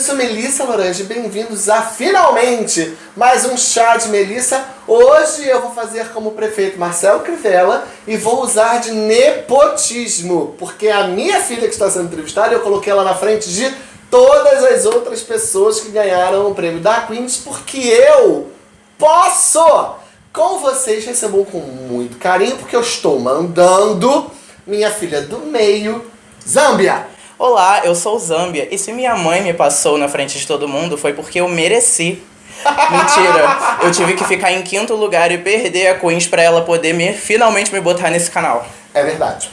Eu sou Melissa Lorange, bem-vindos a finalmente mais um chá de Melissa. Hoje eu vou fazer como o prefeito Marcelo Crivella e vou usar de nepotismo, porque a minha filha que está sendo entrevistada, eu coloquei ela na frente de todas as outras pessoas que ganharam o prêmio da Queens, porque eu posso! Com vocês recebam com muito carinho, porque eu estou mandando minha filha do meio, Zâmbia! Olá, eu sou Zâmbia, e se minha mãe me passou na frente de todo mundo foi porque eu mereci. Mentira, eu tive que ficar em quinto lugar e perder a Queens pra ela poder me, finalmente me botar nesse canal. É verdade.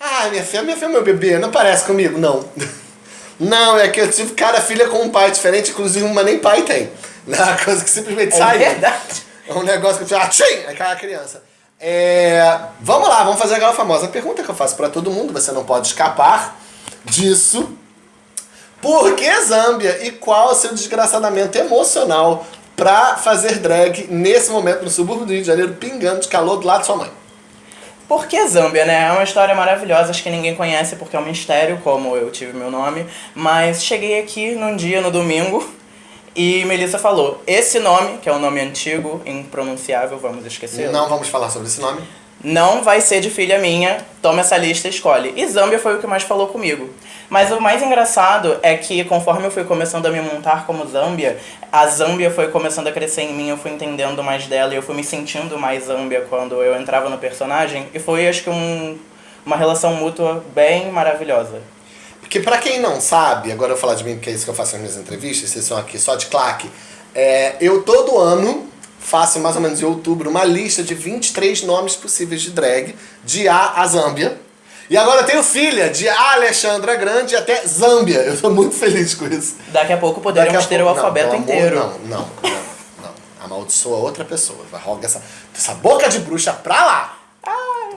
Ah, minha filha, minha filha é meu bebê, não parece comigo, não. Não, é que eu tive cada filha com um pai diferente, inclusive uma nem pai tem. Não é uma coisa que simplesmente É sai. verdade. É um negócio que eu tchim, aí cai a criança. É, vamos lá, vamos fazer aquela famosa pergunta que eu faço pra todo mundo, você não pode escapar disso. Por que Zâmbia e qual o seu desgraçadamento emocional pra fazer drag nesse momento no subúrbio do Rio de Janeiro, pingando de calor do lado de sua mãe? Por que Zâmbia, né? É uma história maravilhosa, acho que ninguém conhece porque é um mistério, como eu tive meu nome. Mas cheguei aqui num dia, no domingo, e Melissa falou, esse nome, que é um nome antigo, impronunciável, vamos esquecer. Não vamos falar sobre esse nome. Não vai ser de filha minha, toma essa lista e escolhe. E Zâmbia foi o que mais falou comigo. Mas o mais engraçado é que conforme eu fui começando a me montar como Zâmbia, a Zâmbia foi começando a crescer em mim, eu fui entendendo mais dela e eu fui me sentindo mais Zâmbia quando eu entrava no personagem. E foi, acho que, um, uma relação mútua bem maravilhosa. Porque pra quem não sabe, agora eu vou falar de mim porque é isso que eu faço nas minhas entrevistas, vocês são aqui só de claque. É, eu todo ano faço mais ou menos em outubro uma lista de 23 nomes possíveis de drag, de A a Zâmbia. E agora eu tenho filha, de A Alexandra Grande até Zâmbia. Eu tô muito feliz com isso. Daqui a pouco Daqui poderíamos a ter o não, alfabeto amor, inteiro. Não, não, não, não. Amaldiçoa outra pessoa. Vai, roga essa, essa boca de bruxa pra lá.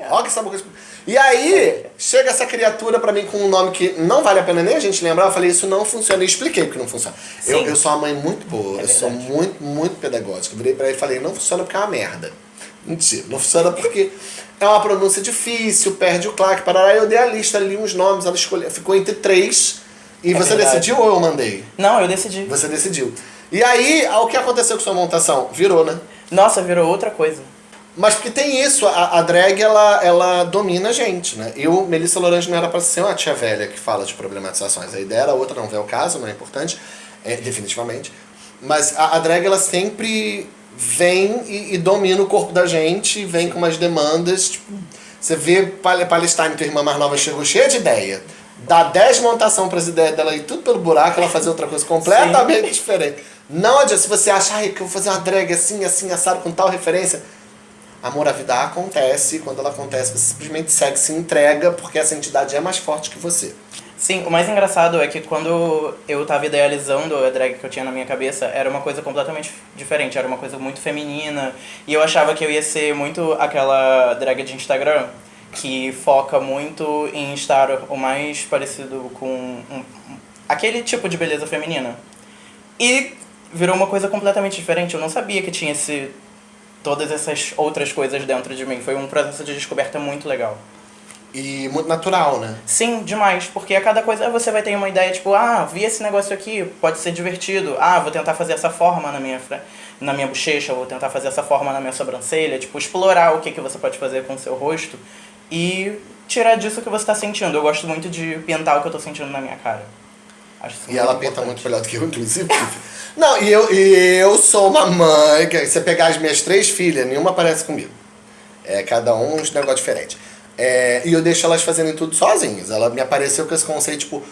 Roga essa boca de bruxa. E aí, chega essa criatura pra mim com um nome que não vale a pena nem a gente lembrar. Eu falei, isso não funciona. E expliquei porque não funciona. Eu, Sim. eu sou uma mãe muito boa. É eu sou muito, muito pedagógica. Eu virei pra ele e falei, não funciona porque é uma merda. Mentira, não funciona porque é uma pronúncia difícil, perde o claque, parará. Eu dei a lista ali, uns nomes, ela escolheu. Ficou entre três. E É você verdade. decidiu ou eu mandei? Não, eu decidi. Você decidiu. E aí, o que aconteceu com sua montação? Virou, né? Nossa, virou outra coisa. Mas porque tem isso, a, a drag, ela, ela domina a gente, né? Eu, Melissa Lorange, não era pra ser uma tia velha que fala de problematizações. A ideia era outra, não vê o caso, não é importante, é, definitivamente. Mas a, a drag, ela sempre vem e, e domina o corpo da gente, vem com umas demandas, tipo... Você vê Pal- Palestine, tua irmã mais nova, chegou cheia de ideia. Dá 10 montação pras ideias dela e tudo pelo buraco, ela fazer outra coisa completamente diferente. Não adianta, se você acha, ai, que eu vou fazer uma drag assim, assim, assado, com tal referência... A vida acontece, quando ela acontece, você simplesmente segue, se entrega, porque essa entidade é mais forte que você. Sim, o mais engraçado é que quando eu tava idealizando a drag que eu tinha na minha cabeça, era uma coisa completamente diferente, era uma coisa muito feminina, e eu achava que eu ia ser muito aquela drag de Instagram, que foca muito em estar o mais parecido com um- aquele tipo de beleza feminina. E virou uma coisa completamente diferente, eu não sabia que tinha esse, todas essas outras coisas dentro de mim, foi um processo de descoberta muito legal. E muito natural, né? Sim, demais, porque a cada coisa você vai ter uma ideia, tipo, ah, vi esse negócio aqui, pode ser divertido. Ah, vou tentar fazer essa forma na minha, na minha bochecha, vou tentar fazer essa forma na minha sobrancelha, tipo, explorar o que, que você pode fazer com o seu rosto e tirar disso que você está sentindo. Eu gosto muito de pintar o que eu tô sentindo na minha cara. E ela muito pinta importante. muito melhor do que eu, inclusive. Não, e eu, e eu sou uma mãe, que você pegar as minhas três filhas, nenhuma parece comigo. É, cada um um negócio diferente. É, e eu deixo elas fazendo tudo sozinhas. Ela me apareceu com esse conceito, tipo...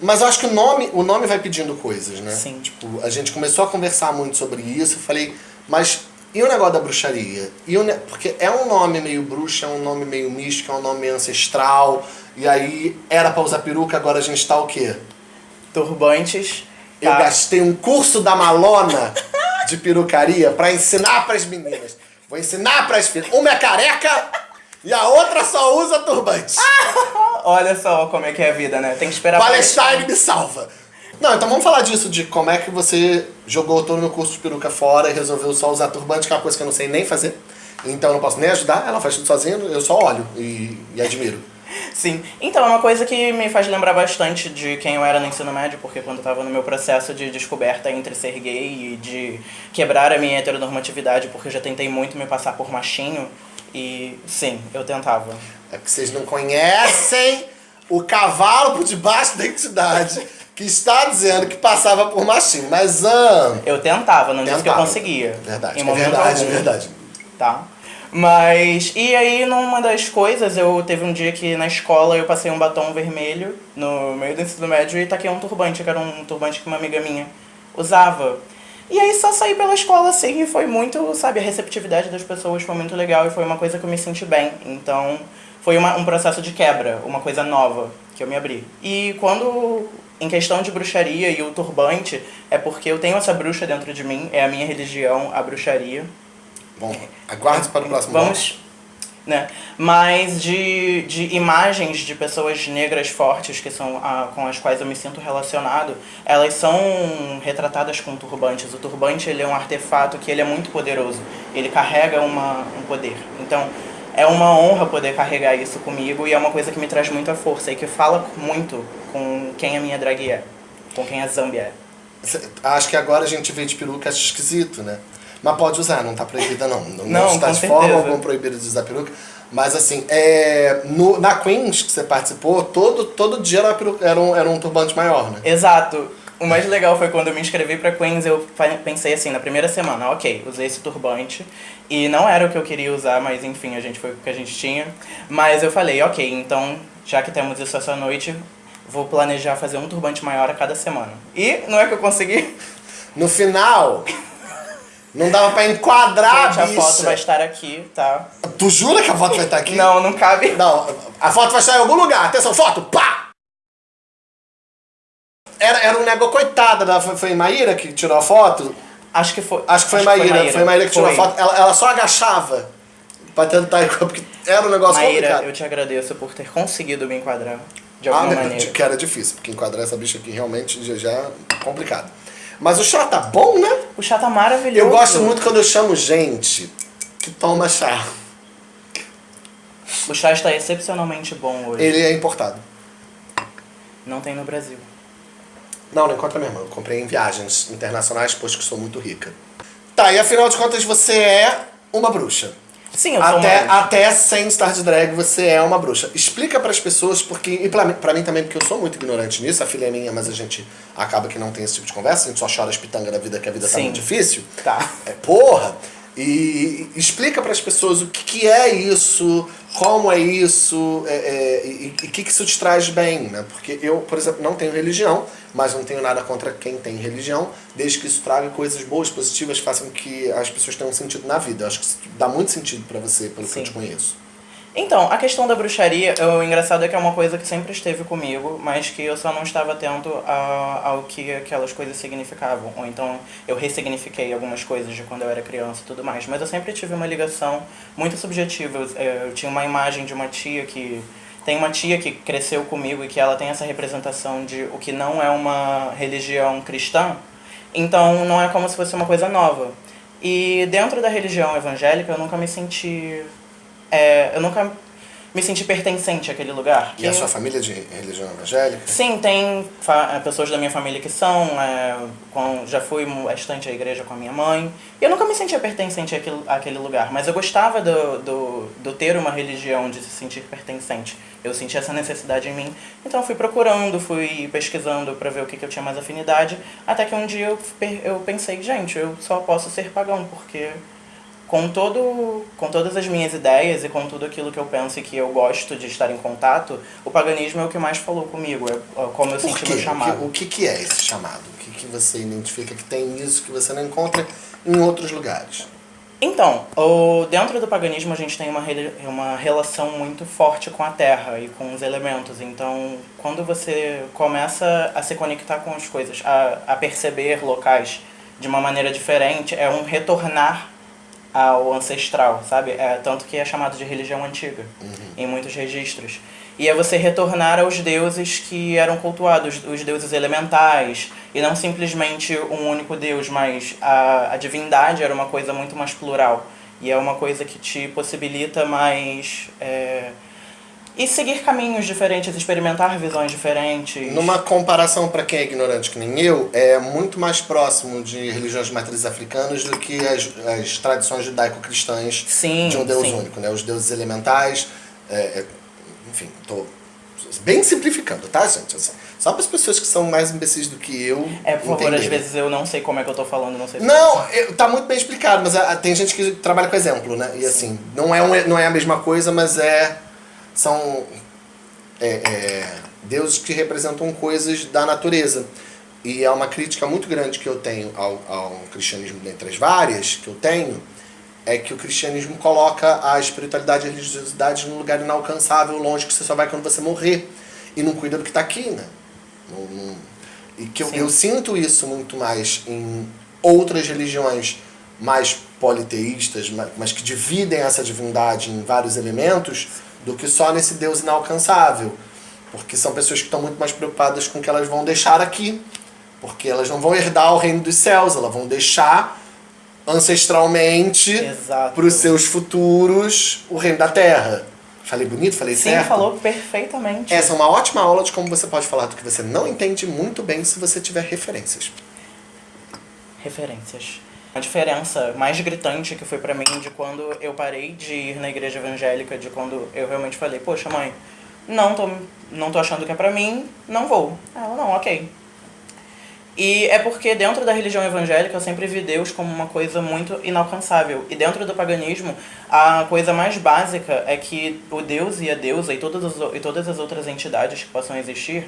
Mas eu acho que o nome, o nome vai pedindo coisas, né? Sim. Tipo, a gente começou a conversar muito sobre isso. Eu falei, mas e o negócio da bruxaria? E o ne- Porque é um nome meio bruxa, é um nome meio místico, é um nome meio ancestral. E aí, era pra usar peruca, agora a gente tá o quê? Turbantes. Eu tá? gastei um curso da Malona de perucaria pra ensinar pras meninas. Vou ensinar pras filhas. Uma é careca e a outra só usa turbante. Olha só como é que é a vida, né? Tem que esperar Palestine me salva. Não, então vamos falar disso, de como é que você jogou todo o meu curso de peruca fora e resolveu só usar turbante, que é uma coisa que eu não sei nem fazer. Então eu não posso nem ajudar, ela faz tudo sozinha, eu só olho e, e admiro. Sim. Então, é uma coisa que me faz lembrar bastante de quem eu era no ensino médio, porque quando eu estava no meu processo de descoberta entre ser gay e de quebrar a minha heteronormatividade, porque eu já tentei muito me passar por machinho, e sim, eu tentava. É que vocês não conhecem o cavalo por debaixo da identidade que está dizendo que passava por machinho, mas... Ah, Eu tentava, não disse que eu Tentava. conseguia. verdade, Em é momento verdade, algum. verdade. Tá. Mas, e aí numa das coisas, eu teve um dia que na escola eu passei um batom vermelho no meio do ensino médio e taquei um turbante, que era um turbante que uma amiga minha usava. E aí só saí pela escola assim e foi muito, sabe, a receptividade das pessoas foi muito legal e foi uma coisa que eu me senti bem. Então, foi uma, um processo de quebra, uma coisa nova que eu me abri. E quando, em questão de bruxaria e o turbante, é porque eu tenho essa bruxa dentro de mim, é a minha religião, a bruxaria. Bom, aguarde para o próximo Vamos, né? Mas de, de imagens de pessoas negras fortes, que são a, com as quais eu me sinto relacionado, elas são retratadas com turbantes. O turbante ele é um artefato que ele é muito poderoso. Ele carrega uma, um poder. Então, é uma honra poder carregar isso comigo e é uma coisa que me traz muita força e que fala muito com quem a minha drag é, com quem a Zambi é. Acho que agora a gente vê de peruca acha esquisito, né? Mas pode usar, não tá proibida não. Não, Não, está de forma alguma proibida de usar peruca. Mas assim, é, no, na Queens que você participou, todo, todo dia era, peruca- era, um, era um turbante maior, né? Exato. O mais legal foi quando eu me inscrevi pra Queens, eu pensei assim, na primeira semana, ok, usei esse turbante. E não era o que eu queria usar, mas enfim, a gente foi o que a gente tinha. Mas eu falei, ok, então, já que temos isso essa noite, vou planejar fazer um turbante maior a cada semana. E não é que eu consegui. No final, não dava pra enquadrar Gente, a a foto bicha. vai estar aqui, tá? Tu jura que a foto vai estar aqui? Não, não cabe. Não, a foto vai estar em algum lugar. Atenção, foto! Pá! Era, era um negócio, coitada, da, foi, foi Maíra que tirou a foto? Acho que foi. Acho que foi Maíra, foi Maíra que tirou a Foi. foto. Ela, ela só agachava pra tentar porque era um negócio Maíra, complicado. eu te agradeço por ter conseguido me enquadrar de Ah, alguma né, maneira. que era difícil, porque enquadrar essa bicha aqui realmente já é complicado. Mas o chá tá bom, né? O chá tá maravilhoso. Eu gosto muito quando eu chamo gente que toma chá. O chá está excepcionalmente bom hoje. Ele é importado. Não tem no Brasil. Não, não encontra mesmo. Eu comprei em viagens internacionais, pois que sou muito rica. Tá, e afinal de contas você é uma bruxa. Sim, eu sou Até, uma... até sem estar de drag, você é uma bruxa. Explica pras pessoas, porque. E pra mim, pra mim também, porque eu sou muito ignorante nisso, a filha é minha, mas a gente acaba que não tem esse tipo de conversa, a gente só chora as pitangas da vida, que a vida tá Sim. muito difícil. Tá. É, porra! E explica pras pessoas o que, que é isso, como é isso, é, é, e o que, que isso te traz bem, né? Porque eu, por exemplo, não tenho religião, mas não tenho nada contra quem tem religião, desde que isso traga coisas boas, positivas, façam que as pessoas tenham sentido na vida. Eu acho que isso dá muito sentido pra você, pelo que Sim. eu te conheço. Então, a questão da bruxaria, o engraçado é que é uma coisa que sempre esteve comigo, mas que eu só não estava atento a- ao que aquelas coisas significavam. Ou então eu ressignifiquei algumas coisas de quando eu era criança e tudo mais. Mas eu sempre tive uma ligação muito subjetiva. Eu, eh, eu tinha uma imagem de uma tia que. Tem uma tia que cresceu comigo e que ela tem essa representação de o que não é uma religião cristã. Então não é como se fosse uma coisa nova. E dentro da religião evangélica eu nunca me senti é, eu nunca me senti pertencente àquele lugar. E a Que- sua família é de religião evangélica? Sim, tem eh, pessoas da minha família que são, é, com- já fui bastante à igreja com a minha mãe. E eu nunca me sentia pertencente àquele, àquele lugar, mas eu gostava do, do, do ter uma religião, de se sentir pertencente. Eu sentia essa necessidade em mim, então eu fui procurando, fui pesquisando para ver o que, que eu tinha mais afinidade, até que um dia eu, eu pensei, gente, eu só posso ser pagão, porque com todo com todas as minhas ideias e com tudo aquilo que eu penso e que eu gosto de estar em contato, o paganismo é o que mais falou comigo, é é como eu Por senti quê? meu chamado. O que, o que é esse chamado? O que, que você identifica que tem isso que você não encontra em outros lugares? Então, o, dentro do paganismo a gente tem uma, uma relação muito forte com a terra e com os elementos. Então, quando você começa a se conectar com as coisas, a, a perceber locais de uma maneira diferente, é um retornar ao ancestral, sabe? É tanto que é chamado de religião antiga em muitos registros. E é você retornar aos deuses que eram cultuados, os deuses elementais, e não simplesmente um único deus, mas a, a divindade era uma coisa muito mais plural. E é uma coisa que te possibilita mais. É, e seguir caminhos diferentes, experimentar visões diferentes. Numa comparação para quem é ignorante que nem eu, é muito mais próximo de religiões de matrizes africanas do que as, as tradições judaico-cristãs de um Deus sim. único, né? Os deuses elementais, é, é, enfim, tô bem simplificando, tá, gente? Assim, só para as pessoas que são mais imbecis do que eu. É, por favor, às vezes eu não sei como é que eu tô falando, não sei se- Não, eu- tá muito bem explicado, mas ah, tem gente que trabalha com exemplo, né? E assim, não é, um, não é a mesma coisa, mas é. São é, é, deuses que representam coisas da natureza. E é uma crítica muito grande que eu tenho ao, ao cristianismo, dentre as várias que eu tenho, é que o cristianismo coloca a espiritualidade e a religiosidade num lugar inalcançável, longe, que você só vai quando você morrer. E não cuida do que está aqui, né? Não- não- e que eu, eu sinto isso muito mais em outras religiões mais politeístas, ma- mas que dividem essa divindade em vários elementos, do que só nesse Deus inalcançável. Porque são pessoas que estão muito mais preocupadas com o que elas vão deixar aqui. Porque elas não vão herdar o reino dos céus, elas vão deixar ancestralmente para os seus futuros o reino da terra. Falei bonito? Falei Sim, certo? falou perfeitamente. Essa é uma ótima aula de como você pode falar do que você não entende muito bem se você tiver referências. Referências. A diferença mais gritante que foi pra mim de quando eu parei de ir na igreja evangélica, de quando eu realmente falei, poxa mãe, não tô, não tô achando que é pra mim, não vou. Ela, não, ok. E é porque dentro da religião evangélica eu sempre vi Deus como uma coisa muito inalcançável. E dentro do paganismo, a coisa mais básica é que o Deus e a deusa e todas as, e todas as outras entidades que possam existir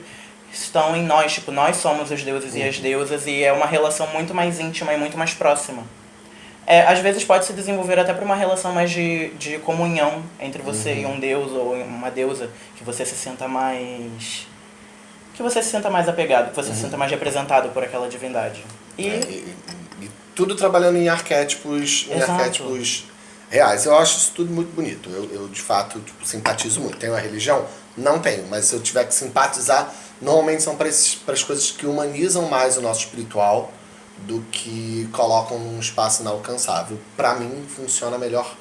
estão em nós. Tipo, nós somos os deuses e as deusas e é uma relação muito mais íntima e muito mais próxima. É, às vezes pode se desenvolver até para uma relação mais de, de comunhão entre você e um deus ou uma deusa, que você se sinta mais que você se sinta mais apegado, que você se sinta mais representado por aquela divindade. E É, e, e tudo trabalhando em arquétipos, em Exato. arquétipos reais. Eu acho isso tudo muito bonito. Eu, eu de fato, tipo, simpatizo muito. Tenho a religião? Não tenho, mas se eu tiver que simpatizar, normalmente são para as coisas que humanizam mais o nosso espiritual do que colocam num espaço inalcançável. Para mim, funciona melhor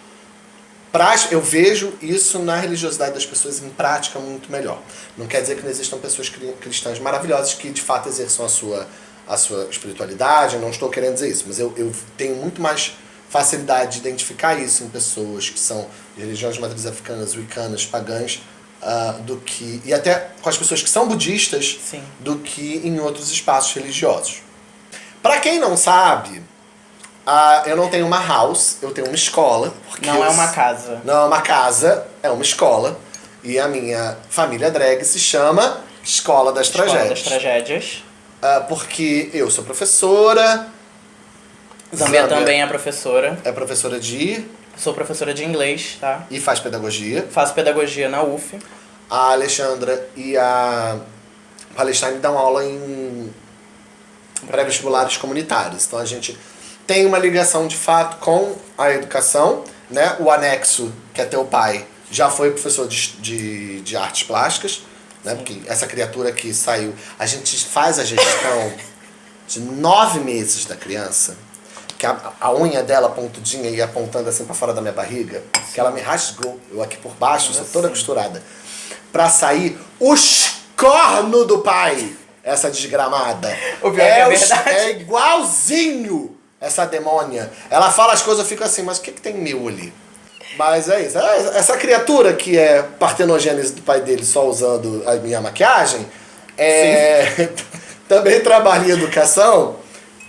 Pra- eu vejo isso na religiosidade das pessoas em prática muito melhor. Não quer dizer que não existam pessoas cri- cristãs maravilhosas que de fato exerçam a sua, a sua espiritualidade, eu não estou querendo dizer isso, mas eu, eu tenho muito mais facilidade de identificar isso em pessoas que são de religiões de matrizes africanas, wiccanas, pagãs, ah, do que. e até com as pessoas que são budistas, Sim. do que em outros espaços religiosos. Para quem não sabe, ah, eu não tenho uma house, eu tenho uma escola. não é eu- uma casa. não é uma casa, é uma escola. E a minha família drag se chama Escola das Escola Tragédias. das tragédias. Ah, porque eu sou professora. Zambia também é professora. É professora de Sou professora de inglês, tá? e faz pedagogia. Faço pedagogia na UF. A Alexandra e a Palestine dão aula em pré-vestibulares comunitários. Então a gente tem uma ligação de fato com a educação, né? O anexo, que é teu pai, já foi professor de, de, de artes plásticas, né? Porque essa criatura que saiu, a gente faz a gestão de nove meses da criança, que a, a unha dela pontudinha e apontando assim pra fora da minha barriga, que ela me rasgou, eu aqui por baixo, sou toda costurada, pra sair os corno do pai, essa desgramada. O pior que é os- verdade. é igualzinho essa demônia. Ela fala as coisas, eu fico assim, mas o que, que tem meu ali? Mas é isso. É, Essa criatura que é partenogênese do pai dele só usando a minha maquiagem, é, também trabalha em educação.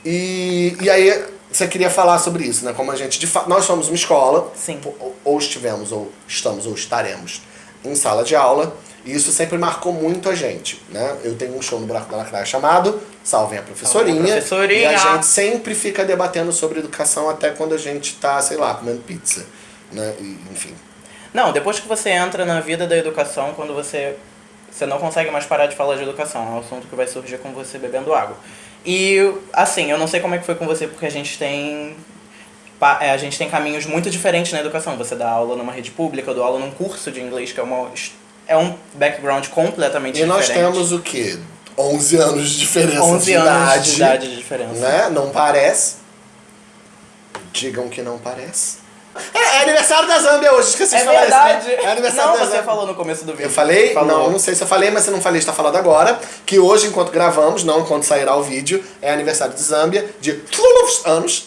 E, e aí você queria falar sobre isso, né? Como a gente, de fato, nós somos uma escola, Sim. ou, ou estivemos, ou estamos, ou estaremos em sala de aula. E isso sempre marcou muito a gente, né? Eu tenho um show no Buraco da Lacraia chamado Salvem a Professorinha. Salvem a Professorinha. E a gente sempre fica debatendo sobre educação até quando a gente tá, sei lá, comendo pizza. Né? E, enfim. Não, depois que você entra na vida da educação, quando você você não consegue mais parar de falar de educação, é um assunto que vai surgir com você bebendo água. E assim, eu não sei como é que foi com você, porque a gente tem a gente tem caminhos muito diferentes na educação. Você dá aula numa rede pública, eu dou aula num curso de inglês que é uma é um background completamente E nós diferente. temos o quê? 11 anos de diferença 11 de anos idade. de idade de diferença. Né? Não parece. Digam que não parece. É, é aniversário da Zâmbia hoje, esqueci É de falar verdade. isso. Né? É aniversário não, da você Zâmbia. falou no começo do vídeo. Eu falei? Falou. Não, não sei se eu falei, mas se não falei, está falando agora. Que hoje, enquanto gravamos, não enquanto sairá o vídeo, é aniversário de Zâmbia de anos.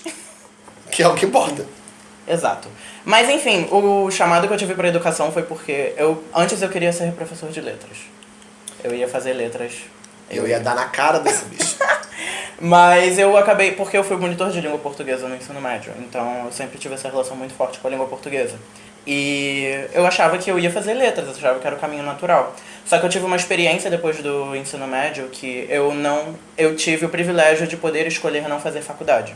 Que é o que importa. Exato. Mas enfim, o chamado que eu tive pra educação foi porque eu antes eu queria ser professor de letras. Eu ia fazer letras. Eu ia dar na cara desse bicho. Mas eu acabei, porque eu fui monitor de língua portuguesa no ensino médio, então eu sempre tive essa relação muito forte com a língua portuguesa. E eu achava que eu ia fazer letras, eu achava que era o caminho natural. Só que eu tive uma experiência depois do ensino médio que eu não, eu tive o privilégio de poder escolher não fazer faculdade.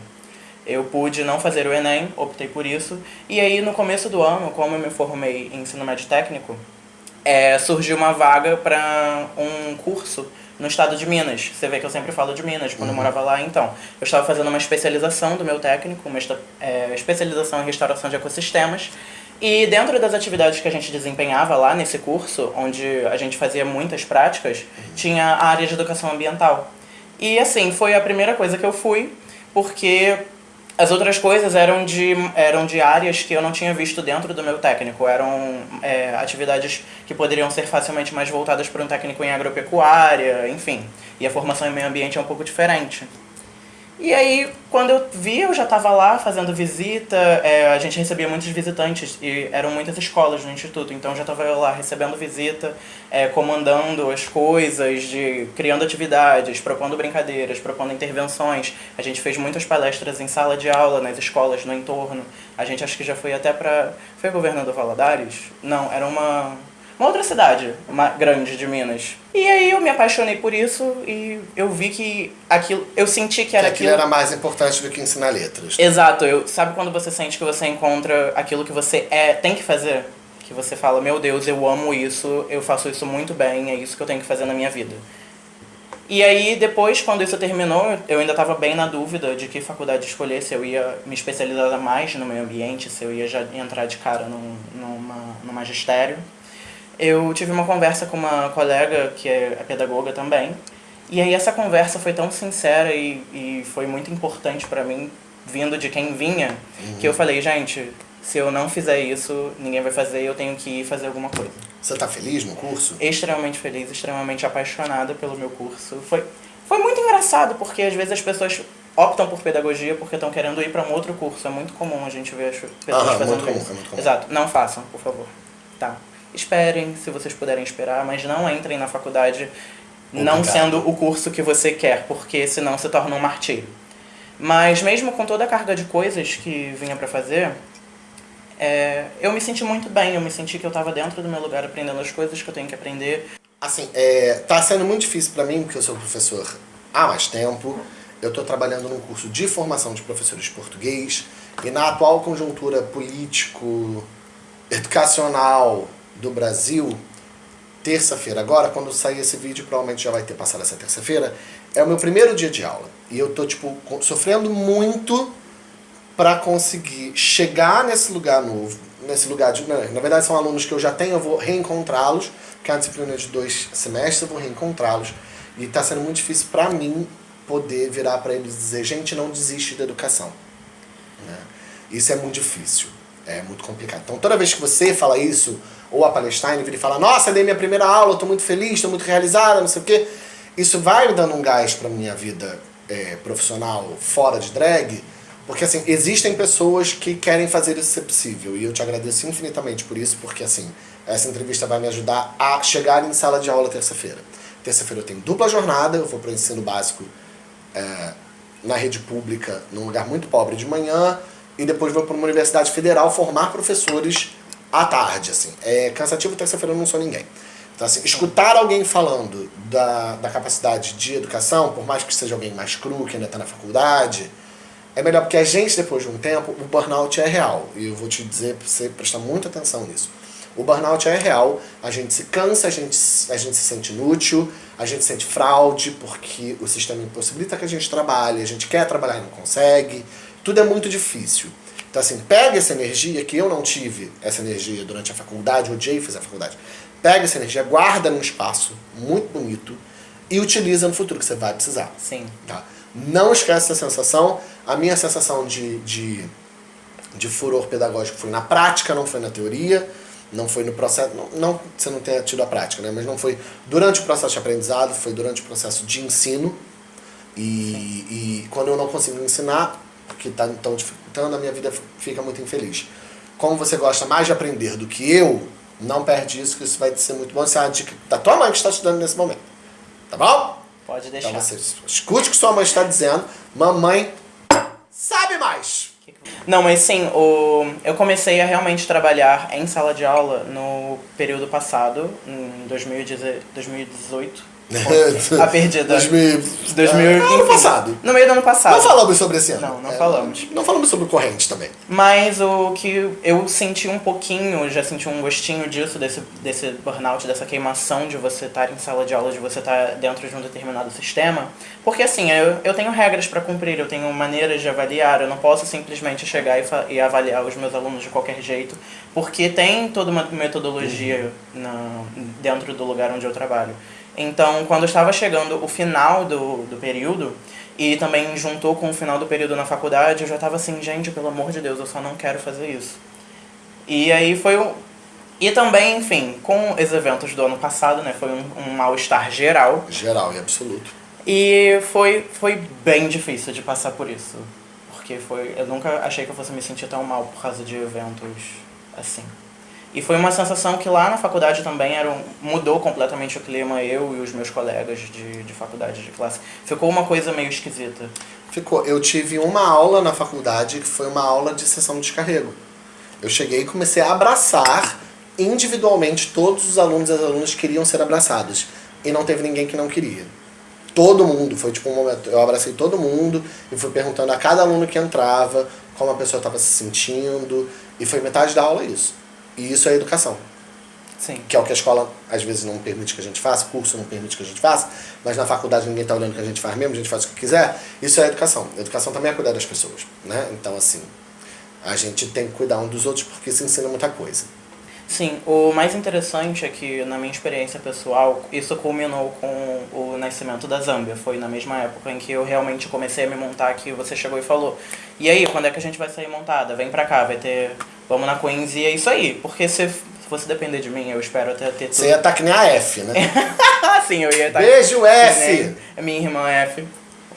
Eu pude não fazer o ENEM, optei por isso. E aí no começo do ano, como eu me formei em ensino médio técnico, é, surgiu uma vaga para um curso no estado de Minas. Você vê que eu sempre falo de Minas, quando eu morava lá, então. Eu estava fazendo uma especialização do meu técnico, uma é, especialização em restauração de ecossistemas. E dentro das atividades que a gente desempenhava lá nesse curso, onde a gente fazia muitas práticas, tinha a área de educação ambiental. E assim, foi a primeira coisa que eu fui, porque as outras coisas eram de, eram de áreas que eu não tinha visto dentro do meu técnico. Eram é, atividades que poderiam ser facilmente mais voltadas para um técnico em agropecuária, enfim. E a formação em meio ambiente é um pouco diferente. E aí, quando eu vi, eu já estava lá fazendo visita, é, a gente recebia muitos visitantes e eram muitas escolas no instituto, então já estava lá recebendo visita, é, comandando as coisas, de criando atividades, propondo brincadeiras, propondo intervenções. A gente fez muitas palestras em sala de aula, nas escolas, no entorno. A gente acho que já foi até para... Foi Governador Valadares? Não, era uma... Uma outra cidade, uma grande de Minas. E aí eu me apaixonei por isso e eu vi que aquilo, eu senti que Que era aquilo aquilo. era mais importante do que ensinar letras. Exato, eu sabe quando você sente que você encontra aquilo que você é, tem que fazer? Que você fala, meu Deus, eu amo isso, eu faço isso muito bem, é isso que eu tenho que fazer na minha vida. E aí, depois, quando isso terminou, eu ainda estava bem na dúvida de que faculdade escolher, se eu ia me especializar mais no meio ambiente, se eu ia já entrar de cara num, numa, no magistério. Eu tive uma conversa com uma colega que é pedagoga também, e aí essa conversa foi tão sincera e, e foi muito importante pra mim, vindo de quem vinha, que eu falei, gente, se eu não fizer isso, ninguém vai fazer, eu tenho que ir fazer alguma coisa Você tá feliz no curso? extremamente feliz, extremamente apaixonada pelo meu curso. Foi, foi muito engraçado, porque às vezes as pessoas optam por pedagogia porque estão querendo ir para um outro curso. É muito comum a gente ver as pessoas Aham, fazendo muito comum, isso. é muito comum. Exato. Não façam, por favor. Tá. Esperem, se vocês puderem esperar, mas não entrem na faculdade não Obrigado. sendo o curso que você quer, porque senão se torna um martírio. Mas mesmo com toda a carga de coisas que vinha para fazer, é, eu me senti muito bem, eu me senti que eu estava dentro do meu lugar aprendendo as coisas que eu tenho que aprender. Assim, é, tá sendo muito difícil pra mim, porque eu sou professor há mais tempo. Eu tô trabalhando num curso de formação de professores de português. E na atual conjuntura político-educacional do Brasil, terça-feira agora, quando sair esse vídeo, provavelmente já vai ter passado essa terça-feira, é o meu primeiro dia de aula. E eu tô, tipo, sofrendo muito para conseguir chegar nesse lugar novo, nesse lugar de. Na verdade, são alunos que eu já tenho, eu vou reencontrá-los, que é uma disciplina de dois semestres, eu vou reencontrá-los. E tá sendo muito difícil para mim poder virar para eles e dizer: gente, não desiste da educação. né? Isso é muito difícil, é muito complicado. Então, toda vez que você fala isso, ou a Palestine vira e fala: nossa, dei minha primeira aula, tô muito feliz, tô muito realizada, não sei o quê. Isso vai dando um gás pra minha vida é, profissional fora de drag, porque assim, existem pessoas que querem fazer isso ser possível. E eu te agradeço infinitamente por isso, porque assim, essa entrevista vai me ajudar a chegar em sala de aula terça-feira. Terça-feira eu tenho dupla jornada, eu vou para o ensino básico é, na rede pública, num lugar muito pobre de manhã, e depois vou para uma universidade federal formar professores à tarde, assim. É cansativo, terça-feira eu não sou ninguém. Então, assim, escutar alguém falando da, da capacidade de educação, por mais que seja alguém mais cru, que ainda está na faculdade, é melhor porque a gente, depois de um tempo, o burnout é real. E eu vou te dizer para você prestar muita atenção nisso. O burnout é real, a gente se cansa, a gente, a gente se sente inútil, a gente sente fraude, porque o sistema impossibilita que a gente trabalhe, a gente quer trabalhar e não consegue, tudo é muito difícil. Então assim, pega essa energia, que eu não tive essa energia durante a faculdade, odiei fazer a faculdade, pega essa energia, guarda num espaço muito bonito e utiliza no futuro, que você vai precisar. Sim. Tá? Não esquece essa sensação. A minha sensação de, de, de furor pedagógico foi na prática, não foi na teoria, não foi no processo, não, não você não tenha tido a prática, né? mas não foi durante o processo de aprendizado, foi durante o processo de ensino. E, e quando eu não consigo ensinar, que está tão dificultando, a minha vida fica muito infeliz. Como você gosta mais de aprender do que eu, não perde isso, que isso vai ser muito bom. Isso é uma dica da tua mãe que está estudando nesse momento. Tá bom? Pode deixar. Então você escute o que sua mãe está dizendo. Mamãe sabe mais. Não, mas sim, o... eu comecei a realmente trabalhar em sala de aula no período passado, em 2018 a perdida. 2000, 2000 é, ano passado. No meio do ano passado. Não falamos sobre esse ano. Não, não é, falamos. Não falamos sobre corrente também. Mas o que eu senti um pouquinho, já senti um gostinho disso, desse, desse burnout, dessa queimação de você estar em sala de aula, de você estar dentro de um determinado sistema. Porque assim, eu, eu tenho regras para cumprir, eu tenho maneiras de avaliar, eu não posso simplesmente chegar e, e avaliar os meus alunos de qualquer jeito, porque tem toda uma metodologia uhum. na, dentro do lugar onde eu trabalho. Então, quando estava chegando o final do, do período, e também juntou com o final do período na faculdade, eu já estava assim, gente, pelo amor de Deus, eu só não quero fazer isso. E aí foi o... E também, enfim, com os eventos do ano passado, né, foi um, um mal-estar geral. Geral e absoluto. E foi, foi bem difícil de passar por isso. Porque foi, eu nunca achei que eu fosse me sentir tão mal por causa de eventos assim. E foi uma sensação que lá na faculdade também era um, mudou completamente o clima, eu e os meus colegas de, de faculdade, de classe. Ficou uma coisa meio esquisita. Ficou. Eu tive uma aula na faculdade que foi uma aula de sessão de descarrego. Eu cheguei e comecei a abraçar individualmente todos os alunos e as alunas que queriam ser abraçados. E não teve ninguém que não queria. Todo mundo, foi tipo um momento, eu abracei todo mundo e fui perguntando a cada aluno que entrava como a pessoa estava se sentindo. E foi metade da aula isso. E isso é educação. Sim. Que é o que a escola às vezes não permite que a gente faça, curso não permite que a gente faça, mas na faculdade ninguém está olhando o que a gente faz mesmo, a gente faz o que quiser. Isso é educação. Educação também é cuidar das pessoas, né? Então, assim, a gente tem que cuidar um dos outros porque isso ensina muita coisa. Sim, o mais interessante é que, na minha experiência pessoal, isso culminou com o nascimento da Zâmbia. Foi na mesma época em que eu realmente comecei a me montar, que você chegou e falou: E aí, quando é que a gente vai sair montada? Vem pra cá, vai ter. Vamos na Queens e é isso aí. Porque se fosse depender de mim, eu espero até ter tudo. Você ia estar tá que nem a F, né? Sim, eu ia estar. Tá Beijo, F! É minha irmã F.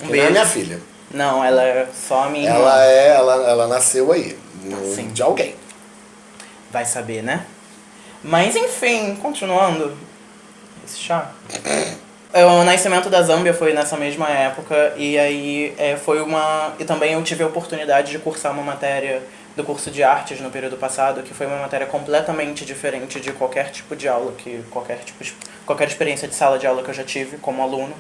Um que beijo. Não é minha filha. Não, ela é só a minha ela irmã. É, ela, ela nasceu aí, no, Sim. de alguém. Vai saber, né? Mas enfim, continuando. Esse chá. É, o nascimento da Zâmbia foi nessa mesma época e aí é, foi uma. E também eu tive a oportunidade de cursar uma matéria do curso de artes no período passado, que foi uma matéria completamente diferente de qualquer tipo de aula, que qualquer tipo qualquer experiência de sala de aula que eu já tive como aluno.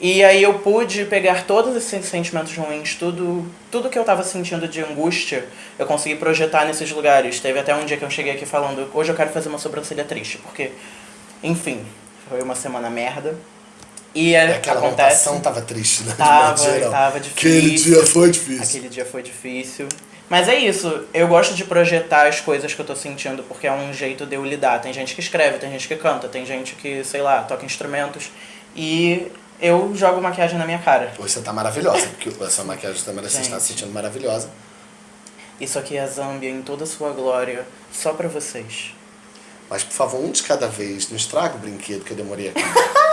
E aí eu pude pegar todos esses sentimentos ruins, tudo, tudo que eu estava sentindo de angústia, eu consegui projetar nesses lugares. Teve até um dia que eu cheguei aqui falando, hoje eu quero fazer uma sobrancelha triste, porque, enfim, foi uma semana merda. E é, aquela acontece. montação tava triste, né? Tava, tava difícil. Aquele dia foi difícil. Aquele dia foi difícil. Mas é isso, eu gosto de projetar as coisas que eu tô sentindo, porque é um jeito de eu lidar. Tem gente que escreve, tem gente que canta, tem gente que, sei lá, toca instrumentos. E eu jogo maquiagem na minha cara. Hoje você tá maravilhosa, porque essa maquiagem também você está se sentindo maravilhosa. Isso aqui é Zambia em toda a sua glória, só pra vocês. Mas, por favor, um de cada vez, não estraga o brinquedo que eu demorei aqui.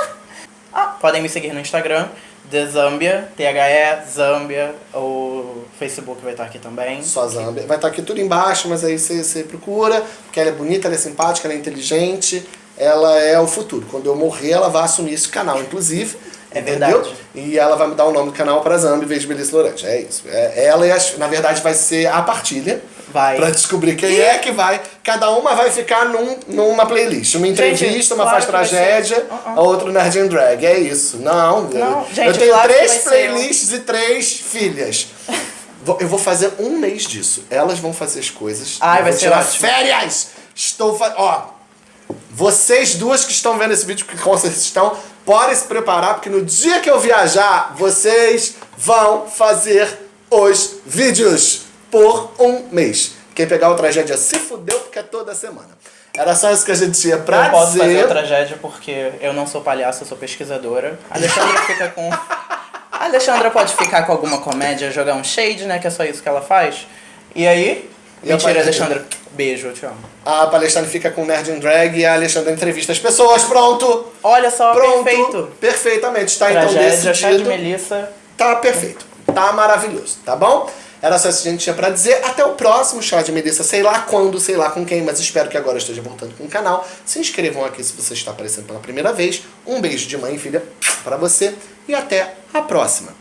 ah, podem me seguir no Instagram, The Zambia, T-H-E, Zambia, o Facebook vai estar aqui também. Só Zambia. Vai estar aqui tudo embaixo, mas aí você, você procura, porque ela é bonita, ela é simpática, ela é inteligente, ela é o futuro. Quando eu morrer, ela vai assumir esse canal, inclusive. É entendeu? verdade. E ela vai mudar o nome do canal para Zambi em vez de Melissa Lorante. É isso. É, ela e as, na verdade vai ser a partilha. Vai. Pra descobrir quem e... é que vai. Cada uma vai ficar num, numa playlist. Uma entrevista, gente, uma claro faz tragédia, uh -uh. a outra Nerd and Drag. É isso. Não. Não, eu, gente, eu tenho claro três playlists e três filhas. eu vou fazer um mês disso. Elas vão fazer as coisas. Ai, vai ser tirar ótimo. férias! Estou fazendo. Ó. Vocês duas que estão vendo esse vídeo, que com certeza estão, podem se preparar, porque no dia que eu viajar, vocês vão fazer os vídeos por um mês. Quem pegar o tragédia se fudeu, porque é toda semana. Era só isso que a gente tinha pra eu posso dizer. fazer a tragédia porque eu não sou palhaço, eu sou pesquisadora. A Alexandra fica com... A Alexandra pode ficar com alguma comédia, jogar um shade, né? Que é só isso que ela faz. E aí? E a Mentira, parte- Alexandra. Beijo, eu te amo. A Palestrina fica com Nerd in Drag e a Alexandra entrevista as pessoas. Pronto! Olha só, Pronto! perfeito. Perfeitamente. Está então Tragédia, de decidido. Melissa. Tá perfeito. Tá maravilhoso, tá bom? Era só isso que a gente tinha pra dizer. Até o próximo chá de Melissa, sei lá quando, sei lá com quem, mas espero que agora esteja voltando com o canal. Se inscrevam aqui se você está aparecendo pela primeira vez. Um beijo de mãe e filha pra você e até a próxima.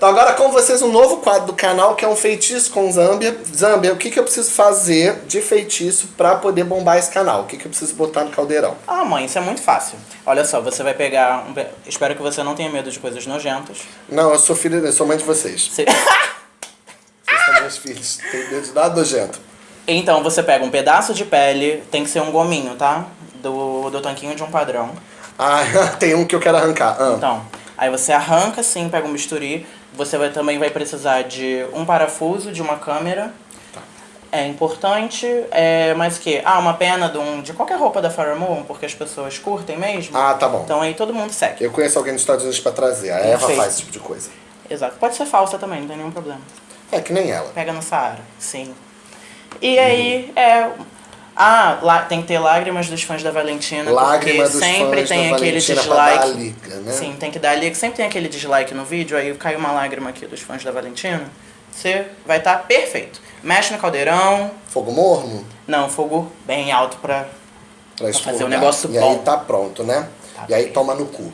Então agora com vocês um novo quadro do canal que é um feitiço com Zâmbia. Zâmbia, o que, que eu preciso fazer de feitiço pra poder bombar esse canal? O que, que eu preciso botar no caldeirão? Ah, mãe, isso é muito fácil. Olha só, você vai pegar. Um... pe- Espero que você não tenha medo de coisas nojentas. Não, eu sou filha, eu sou mãe de vocês. Você- Vocês são meus filhos. Tem medo de nada nojento. Então você pega um pedaço de pele, tem que ser um gominho, tá? Do, do tanquinho de um padrão. Ah, tem um que eu quero arrancar. Ah. Então, aí você arranca assim, pega um bisturi. Você vai, também vai precisar de um parafuso, de uma câmera. Tá. É importante, é, mas que? Ah, uma pena de, um, de qualquer roupa da Farrah Moon, porque as pessoas curtem mesmo. Ah, tá bom. Então aí todo mundo segue. Eu conheço alguém dos Estados Unidos pra trazer. A Eva Perfeito. faz esse tipo de coisa. Exato. Pode ser falsa também, não tem nenhum problema. É que nem ela. Pega no Saara, sim. E aí, é. Ah, lá, tem que ter lágrimas dos fãs da Valentina, Lágrima porque dos sempre fãs tem da aquele Valentina pra dar dislike. liga, né? Sim, tem que dar liga. Sempre tem aquele dislike no vídeo, aí cai uma lágrima aqui dos fãs da Valentina. Você vai estar perfeito. Mexe no caldeirão. Fogo morno? Não, fogo bem alto pra. Pra fazer expurgar. um negócio e bom. aí tá pronto, né? Tá e aí bem. toma no cu.